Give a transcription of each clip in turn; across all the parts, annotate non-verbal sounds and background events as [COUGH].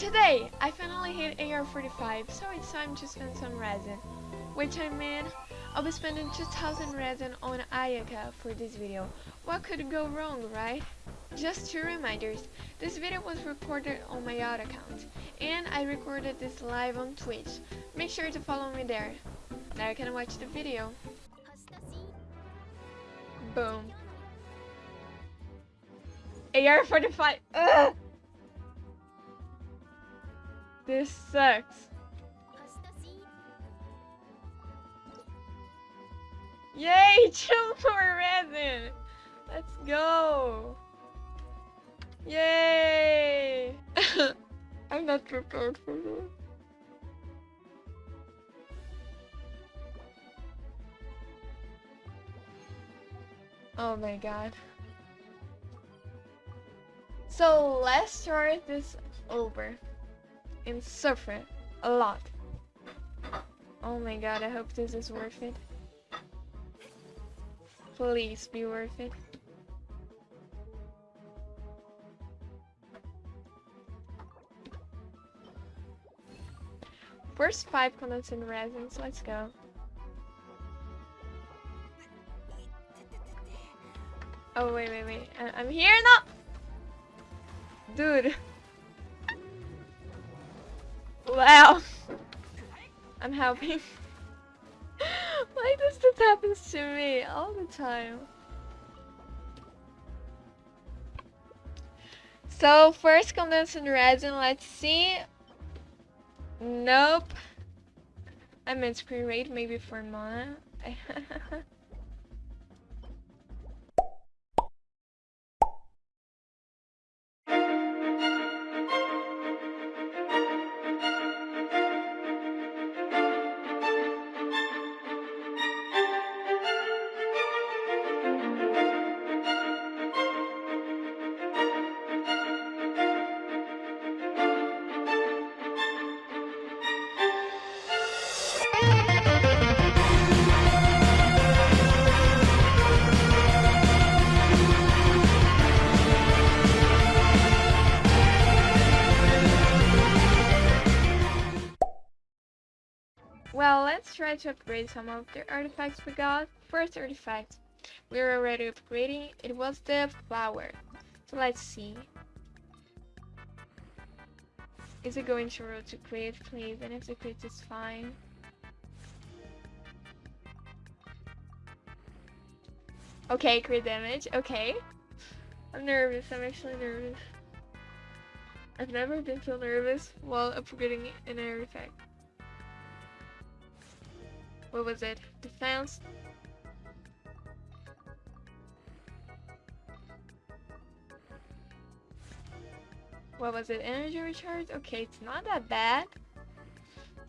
Today, I finally hit AR45, so it's time to spend some resin. Which I mean, I'll be spending 2000 resin on Ayaka for this video. What could go wrong, right? Just two reminders, this video was recorded on my yacht account, and I recorded this live on Twitch. Make sure to follow me there. Now you can watch the video. Boom. AR45, ugh! This sucks. Yay! Two more resin! Let's go! Yay! [LAUGHS] I'm not prepared for this. Oh my god. So let's start this over suffer a lot. Oh my god, I hope this is worth it. Please be worth it. First five condensate resins, let's go. Oh wait, wait, wait, I I'm here now! Dude. Wow. I'm helping. Why does this happen to me all the time? So first condensate resin, let's see. Nope. I meant screen rate maybe for Mona. [LAUGHS] try to upgrade some of the artifacts we got. First artifact, we are already upgrading. It was the flower. So let's see. Is it going to roll to create, please? And if the crit is fine. Okay, crit damage. Okay. I'm nervous. I'm actually nervous. I've never been so nervous while upgrading an artifact. What was it? Defense? What was it? Energy recharge? Okay, it's not that bad.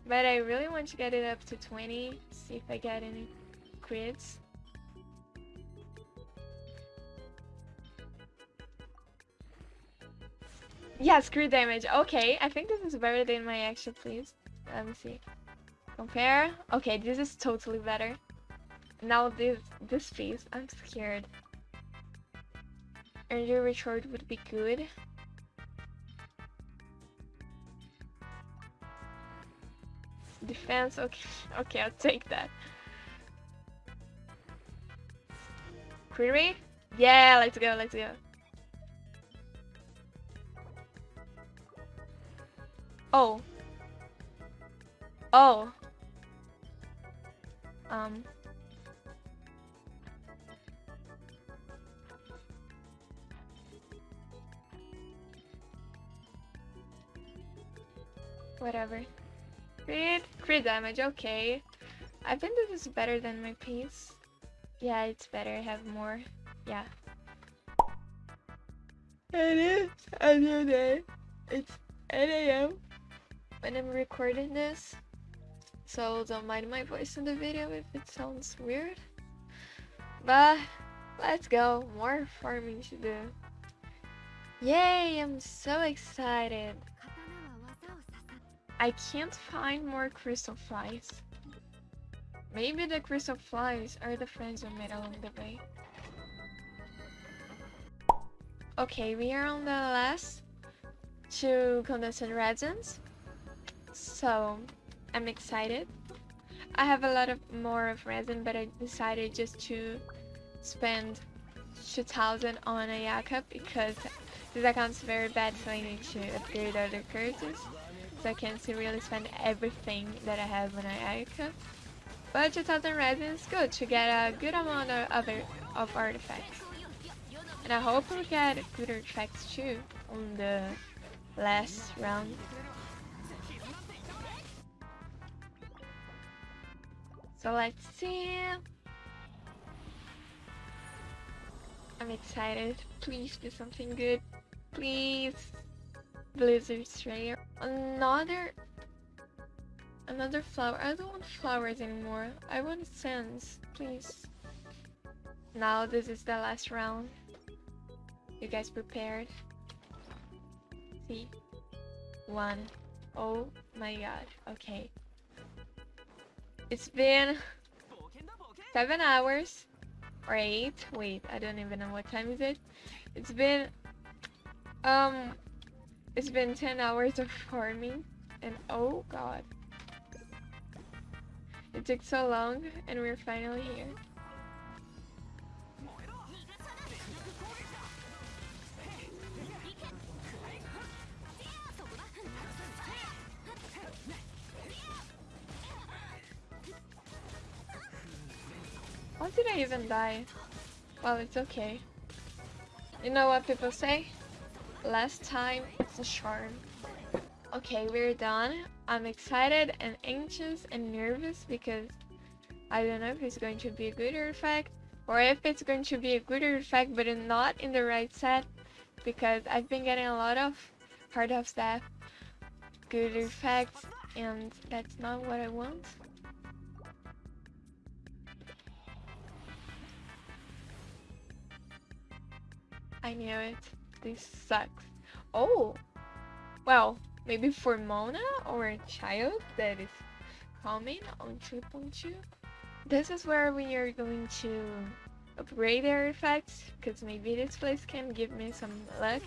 But I really want to get it up to 20. See if I get any crits. Yeah, screw damage. Okay, I think this is better than my action, please. Let me see. Compare. Okay, this is totally better. Now this this piece, I'm scared. Energy recharge would be good. Defense, okay, [LAUGHS] okay, I'll take that. Rate? Yeah, let's go, let's go. Oh. Oh. Um. Whatever. Crit, crit damage, okay. I think this is better than my piece. Yeah, it's better, I have more. Yeah. It is a new day. It's 8 a.m. when I'm recording this. So don't mind my voice in the video if it sounds weird. But let's go, more farming to do. Yay, I'm so excited. I can't find more crystal flies. Maybe the crystal flies are the friends we made along the way. Okay, we are on the last two condensed resins. So I'm excited. I have a lot of more of resin, but I decided just to spend 2000 on Ayaka because this account's very bad, so I need to upgrade other curses. So I can't really spend everything that I have on Ayaka. But 2000 resin is good to get a good amount of other of artifacts. And I hope we get good artifacts too on the last round. So let's see. I'm excited. Please do something good. Please. Blizzard Strayer. Another another flower. I don't want flowers anymore. I want sands, please. Now this is the last round. You guys prepared? See? One. Oh my god. Okay. It's been seven hours or eight. Wait, I don't even know what time is it. It's been um it's been 10 hours of farming and oh god. It took so long and we're finally here. How did I even die? Well, it's okay. You know what people say? Last time, it's a charm. Okay, we're done. I'm excited and anxious and nervous because I don't know if it's going to be a good artifact or if it's going to be a good artifact but not in the right set because I've been getting a lot of Heart of Depth good artifacts and that's not what I want. I knew it. This sucks. Oh! Well, maybe for Mona or a Childe that is coming on 2.2. This is where we are going to upgrade their effects, because maybe this place can give me some luck,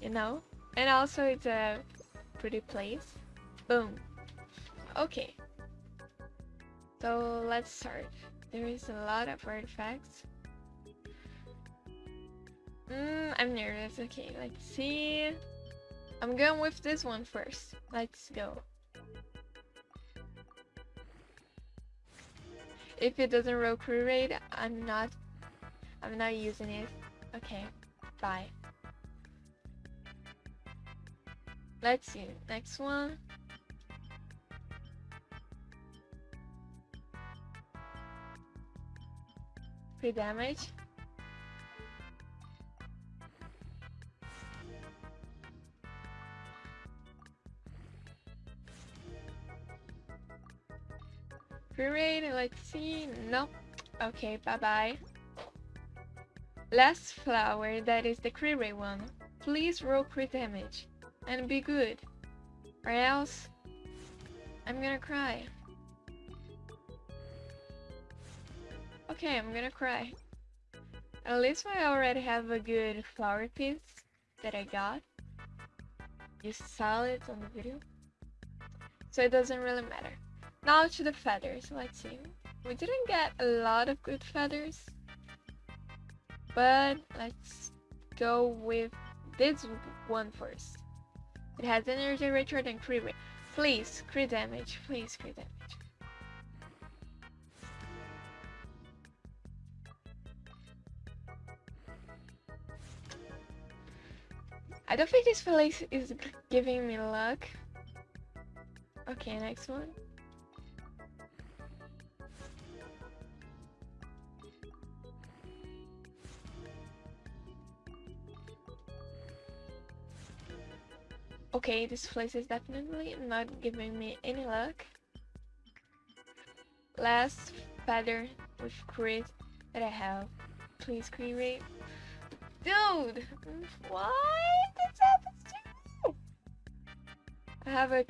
you know? And also it's a pretty place. Boom. Okay. So let's start. There is a lot of artifacts. Mm, I'm nervous. Okay, let's see. I'm going with this one first. Let's go. If it doesn't roll crew raid, I'm not I'm not using it. Okay, bye. Let's see. Next one. Free damage. See. No. Okay, bye bye. Last flower, that is the Kree one. Please roll crit damage. And be good. Or else, I'm gonna cry. Okay, I'm gonna cry. At least I already have a good flower piece that I got. You saw it on the video. So it doesn't really matter. Now to the feathers, let's see. We didn't get a lot of good feathers. But let's go with this one first. It has energy richer than crit rate. Please, crit damage. Please, crit damage. I don't think this place is giving me luck. Okay, next one. Okay, this place is definitely not giving me any luck. Last feather with crit that I have. Please create. Dude! Why this happens to me? I have a...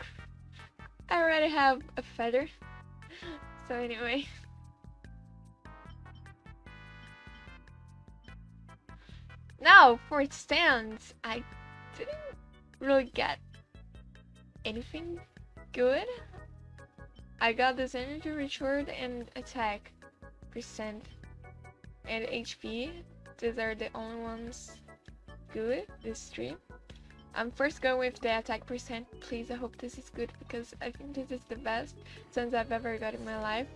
I already have a feather. [LAUGHS] so anyway. Now, for sands, I didn't really get anything good. I got this energy recharge and attack percent and HP. These are the only ones good this stream. I'm first going with the attack percent. Please, I hope this is good because I think this is the best sense I've ever got in my life.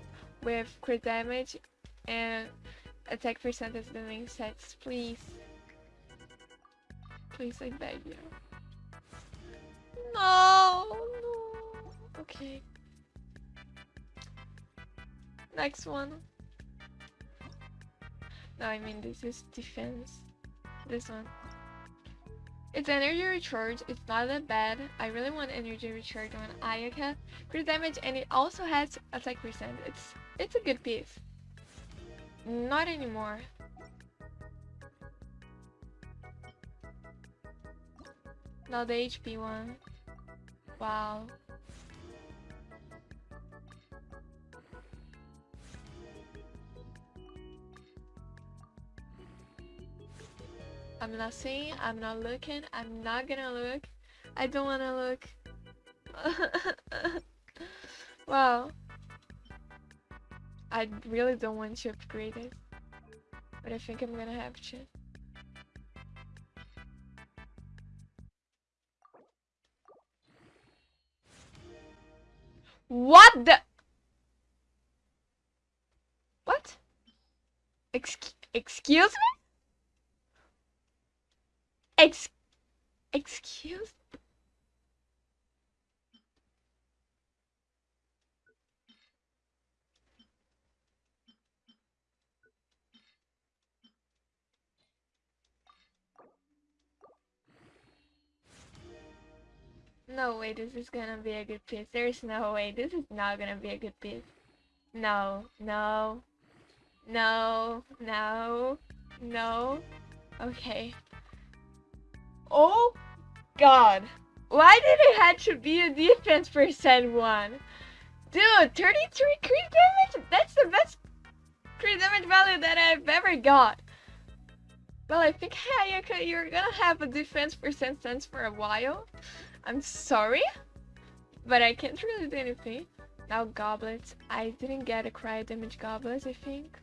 With crit damage and attack percent as the main sets. Please. Please, I beg you. No, no. Okay. Next one. No, I mean this is defense. This one. It's energy recharge. It's not that bad. I really want energy recharge on Ayaka. Crit damage and it also has attack percent. It's it's a good piece. Not anymore. Now the HP one. Wow. I'm not seeing, I'm not looking, I'm not gonna look. I don't wanna look. [LAUGHS] wow. I really don't want to upgrade it. But I think I'm gonna have to. What the? What? Ex excuse me? Ex excuse No way this is gonna be a good piece. There's no way. This is not gonna be a good piece. No, no, no, no, no. Okay. Oh god. Why did it have to be a defense percent one? Dude, 33 crit damage? That's the best crit damage value that I've ever got. Well, I think Ayaka, you're gonna have a defense percent sands for a while. I'm sorry, but I can't really do anything. Now goblets. I didn't get a Cryo damage goblets, I think.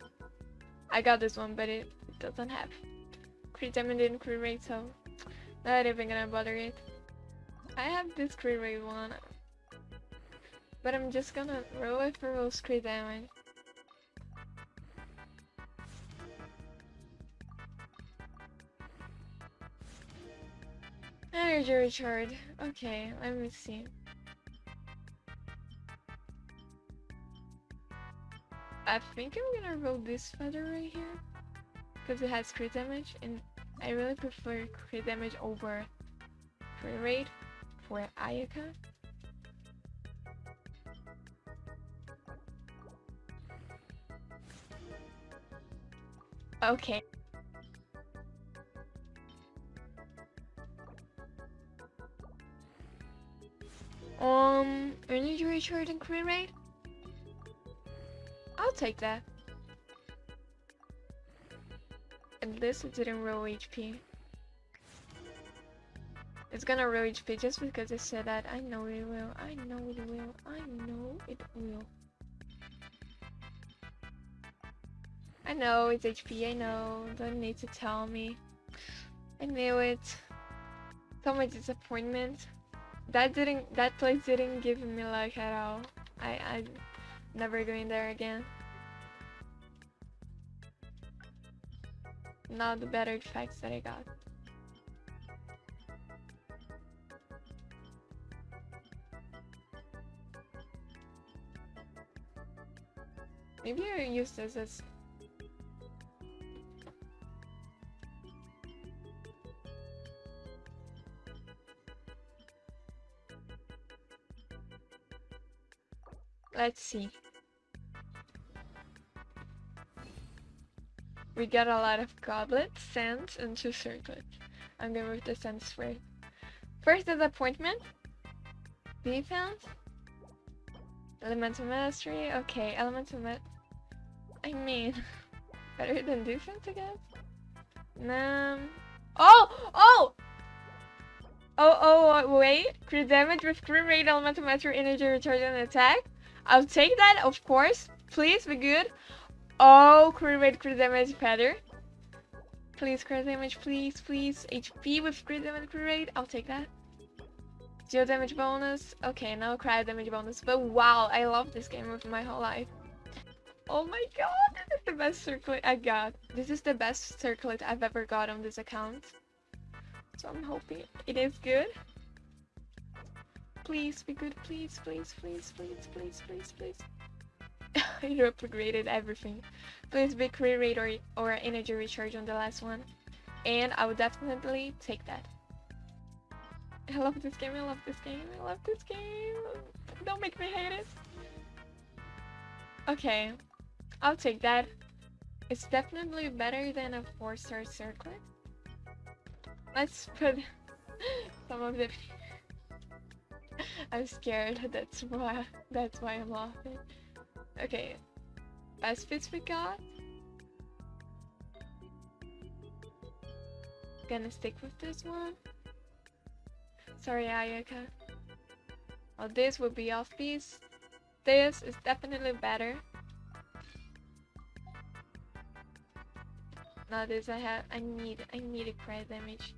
I got this one, but it, doesn't have crit damage and crit rate, so not even gonna bother it. I have this crit rate one. But I'm just gonna roll it for those crit damage. Energy recharge. Okay, let me see. I think I'm gonna roll this feather right here. Because it has crit damage and I really prefer crit damage over crit rate for Ayaka. Okay. Um, energy recharge and crit rate? I'll take that. At least it didn't roll HP. It's gonna roll HP just because I said that. I know it will. I know it will. I know it will. I know it's HP. I know. Don't need to tell me. I knew it. So much disappointment. That didn't. That place didn't give me luck at all. I. I. Never going there again. Now the better effects that I got. Maybe I use this as Let's see. We got a lot of goblets, sands, and two circlets. I'm gonna move the sands first. First is disappointment. Defense. Elemental mastery. Okay, elemental ma- I mean, [LAUGHS] better than defense, I guess. Um. Oh! Oh! Oh, oh, wait. Crit damage with crit rate, elemental mastery, energy recharge, and attack. I'll take that, of course. Please be good. Oh, crit rate, crit damage, better. Please, crit damage, please, please. HP with crit damage, crit rate. I'll take that. Cryo damage bonus. Okay, now crit damage bonus. But wow, I love this game with my whole life. Oh my god, this is the best circlet I got. This is the best circlet I've ever got on this account. So I'm hoping it is good. Please be good, please, please, please, please, please, please, please. [LAUGHS] it upgraded everything. Please be crit rate or, or energy recharge on the last one. And I would definitely take that. I love this game, I love this game, I love this game. Don't make me hate it. Okay, I'll take that. It's definitely better than a 4-star circlet. Let's put [LAUGHS] some of the... [LAUGHS] I'm scared, that's why, that's why I'm laughing. Okay, best fits we got. Gonna stick with this one. Sorry, Ayaka. Oh, this would be off piece. This is definitely better. Now this I have I need I need a credit damage.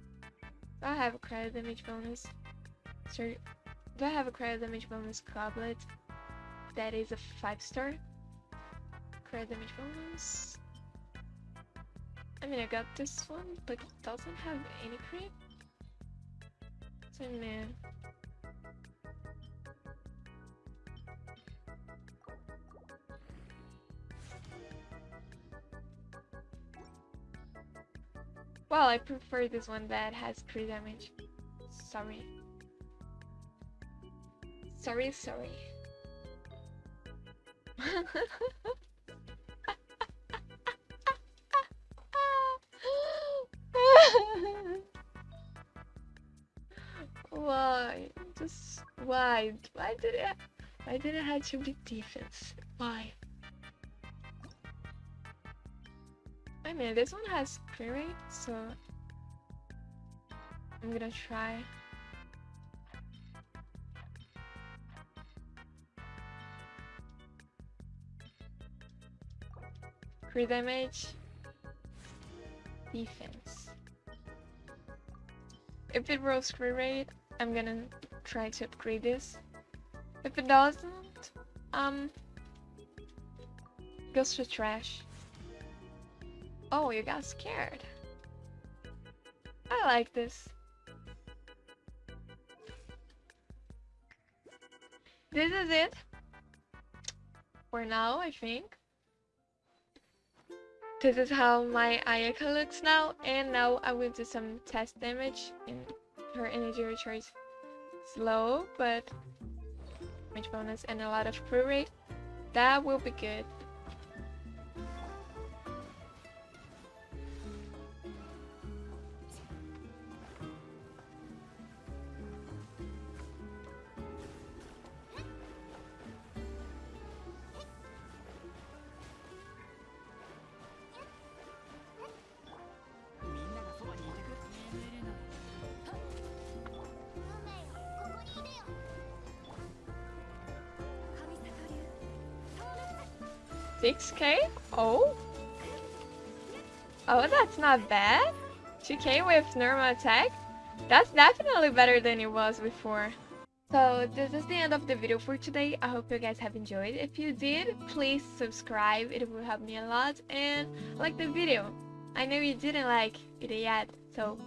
I have a credit damage bonus? Sorry. Do I have a credit damage bonus goblet? That is a five star. Credit damage bonus. I mean I got this one, but it doesn't have any crit. So man. Well, I prefer this one that has crit damage. Sorry. Sorry, sorry. why? Just why? Why did it? Why did it have to be defense? Why? I mean, this one has rate, so I'm gonna try. Crit damage, defense. If it rolls crit rate, I'm gonna try to upgrade this. If it doesn't, um, goes to trash. Oh, you got scared. I like this. This is it. For now, I think. This is how my Ayaka looks now, and now I will do some test damage, and her energy recharge slow, but damage bonus and a lot of crit rate. That will be good. Six K? Oh? Oh, that's not bad. 2k with normal attack? That's definitely better than it was before. So this is the end of the video for today. I hope you guys have enjoyed. If you did, please subscribe. It will help me a lot. And like the video. I know you didn't like it yet, so